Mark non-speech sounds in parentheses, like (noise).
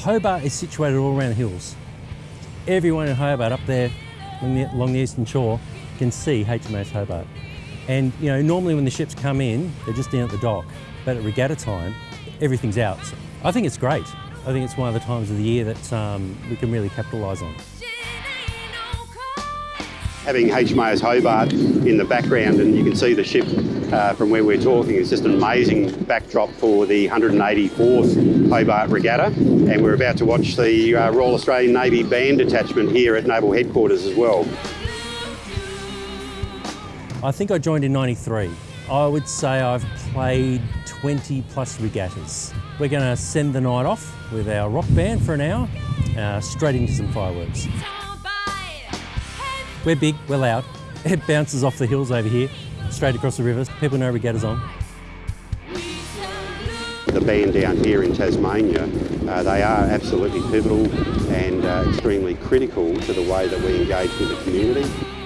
Hobart is situated all around the hills. Everyone in Hobart up there along the, along the eastern shore can see HMAS Hobart. And you know, normally when the ships come in, they're just down at the dock. But at regatta time, everything's out. So I think it's great. I think it's one of the times of the year that um, we can really capitalise on. Having HMAS Hobart in the background and you can see the ship uh, from where we're talking is just an amazing backdrop for the 184th Hobart Regatta and we're about to watch the uh, Royal Australian Navy Band Detachment here at Naval Headquarters as well. I think I joined in 93. I would say I've played 20 plus regattas. We're going to send the night off with our rock band for an hour, uh, straight into some fireworks. We're big, we're loud. (laughs) It bounces off the hills over here, straight across the rivers. People know regatta's on. The band down here in Tasmania, uh, they are absolutely pivotal and uh, extremely critical to the way that we engage with the community.